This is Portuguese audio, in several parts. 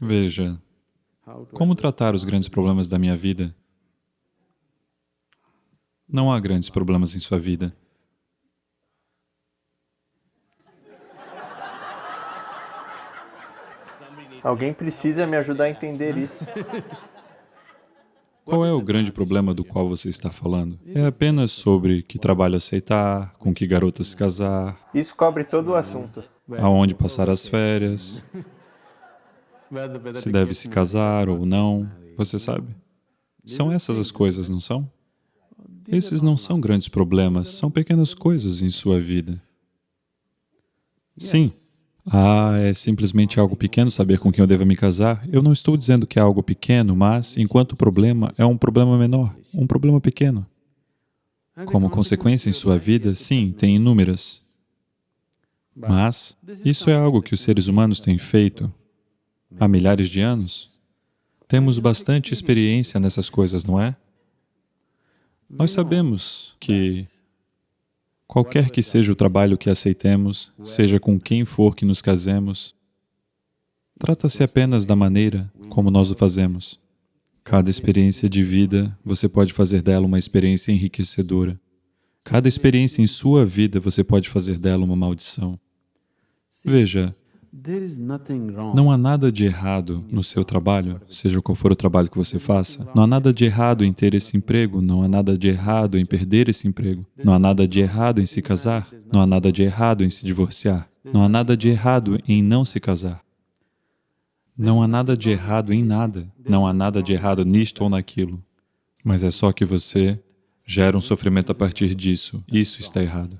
Veja, como tratar os grandes problemas da minha vida? Não há grandes problemas em sua vida. Alguém precisa me ajudar a entender isso. Qual é o grande problema do qual você está falando? É apenas sobre que trabalho aceitar, com que garota se casar, Isso cobre todo o assunto. aonde passar as férias, se deve se casar ou não, você sabe? São essas as coisas, não são? Esses não são grandes problemas, são pequenas coisas em sua vida. Sim. Ah, é simplesmente algo pequeno saber com quem eu devo me casar? Eu não estou dizendo que é algo pequeno, mas, enquanto problema, é um problema menor, um problema pequeno. Como consequência em sua vida, sim, tem inúmeras. Mas isso é algo que os seres humanos têm feito há milhares de anos. Temos bastante experiência nessas coisas, não é? Nós sabemos que qualquer que seja o trabalho que aceitemos, seja com quem for que nos casemos, trata-se apenas da maneira como nós o fazemos. Cada experiência de vida, você pode fazer dela uma experiência enriquecedora. Cada experiência em sua vida, você pode fazer dela uma maldição. Veja, não há nada de errado no seu trabalho, seja qual for o trabalho que você faça. Não há nada de errado em ter esse emprego, não há nada de errado em perder esse emprego. Não há nada de errado em se casar, não há nada de errado em se divorciar. Não há nada de errado em não se casar. Não há nada de errado em nada. Não há nada de errado nisto ou naquilo. Mas é só que você gera um sofrimento a partir disso. Isso está errado.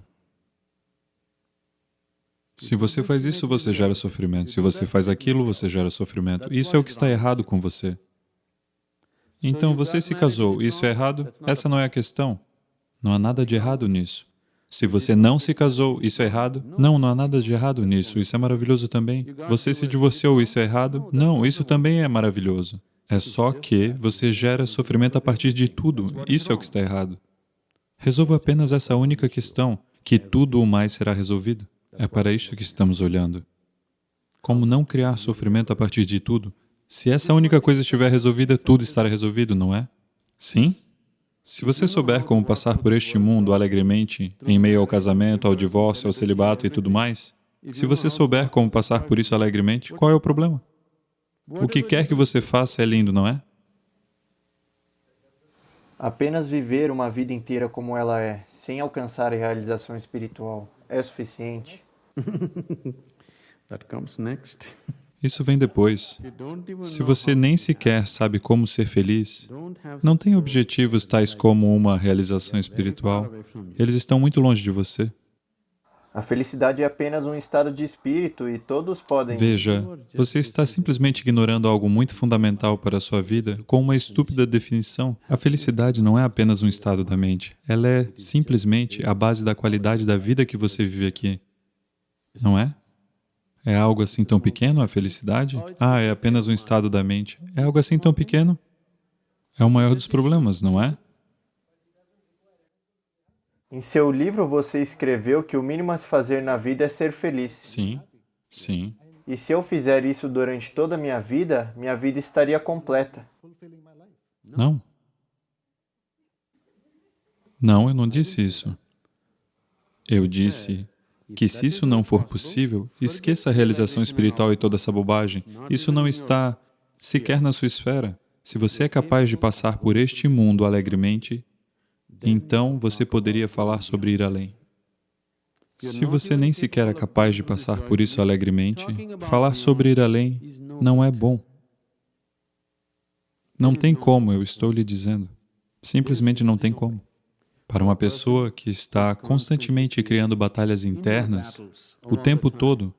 Se você faz isso, você gera sofrimento. Se você faz aquilo, você gera sofrimento. Isso é o que está errado com você. Então, você se casou, isso é errado? Essa não é a questão. Não há nada de errado nisso. Se você não se casou, isso é errado? Não, não há nada de errado nisso, isso é maravilhoso também. Você se divorciou, isso é errado? Não, isso também é maravilhoso. É só que você gera sofrimento a partir de tudo, isso é o que está errado. Resolva apenas essa única questão, que tudo o mais será resolvido. É para isto que estamos olhando. Como não criar sofrimento a partir de tudo? Se essa única coisa estiver resolvida, tudo estará resolvido, não é? Sim? Se você souber como passar por este mundo alegremente, em meio ao casamento, ao divórcio, ao celibato e tudo mais, se você souber como passar por isso alegremente, qual é o problema? O que quer que você faça é lindo, não é? Apenas viver uma vida inteira como ela é, sem alcançar a realização espiritual, é suficiente. That comes next. Isso vem depois. Se você nem sequer sabe como ser feliz, não tem objetivos tais como uma realização espiritual, eles estão muito longe de você. A felicidade é apenas um estado de espírito e todos podem... Veja, você está simplesmente ignorando algo muito fundamental para a sua vida com uma estúpida definição. A felicidade não é apenas um estado da mente, ela é simplesmente a base da qualidade da vida que você vive aqui. Não é? É algo assim tão pequeno, a felicidade? Ah, é apenas um estado da mente. É algo assim tão pequeno? É o maior dos problemas, não é? Em seu livro você escreveu que o mínimo a se fazer na vida é ser feliz. Sim, sim. E se eu fizer isso durante toda a minha vida, minha vida estaria completa. Não. Não, eu não disse isso. Eu disse que se isso não for possível, esqueça a realização espiritual e toda essa bobagem. Isso não está sequer na sua esfera. Se você é capaz de passar por este mundo alegremente, então você poderia falar sobre ir além. Se você nem sequer é capaz de passar por isso alegremente, falar sobre ir além não é bom. Não tem como, eu estou lhe dizendo. Simplesmente não tem como. Para uma pessoa que está constantemente criando batalhas internas o tempo todo,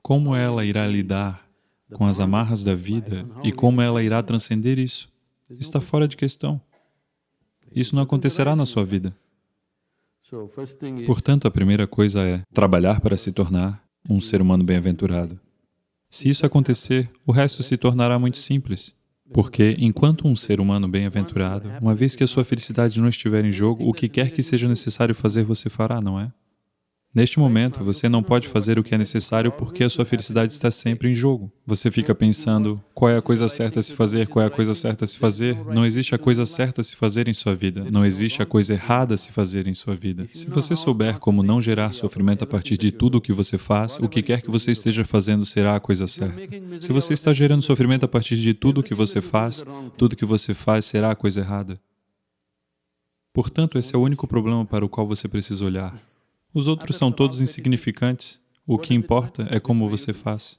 como ela irá lidar com as amarras da vida e como ela irá transcender isso? Está fora de questão. Isso não acontecerá na sua vida. Portanto, a primeira coisa é trabalhar para se tornar um ser humano bem-aventurado. Se isso acontecer, o resto se tornará muito simples. Porque, enquanto um ser humano bem-aventurado, uma vez que a sua felicidade não estiver em jogo, o que quer que seja necessário fazer, você fará, não é? Neste momento, você não pode fazer o que é necessário porque a sua felicidade está sempre em jogo. Você fica pensando, qual é a coisa certa a se fazer, qual é a coisa certa a se fazer? Não existe a coisa certa a se fazer em sua vida. Não existe a coisa errada a se fazer em sua vida. Se você souber como não gerar sofrimento a partir de tudo o que você faz, o que quer que você esteja fazendo será a coisa certa. Se você está gerando sofrimento a partir de tudo o que você faz, tudo o que você faz será a coisa errada. Portanto, esse é o único problema para o qual você precisa olhar. Os outros são todos insignificantes. O que importa é como você faz.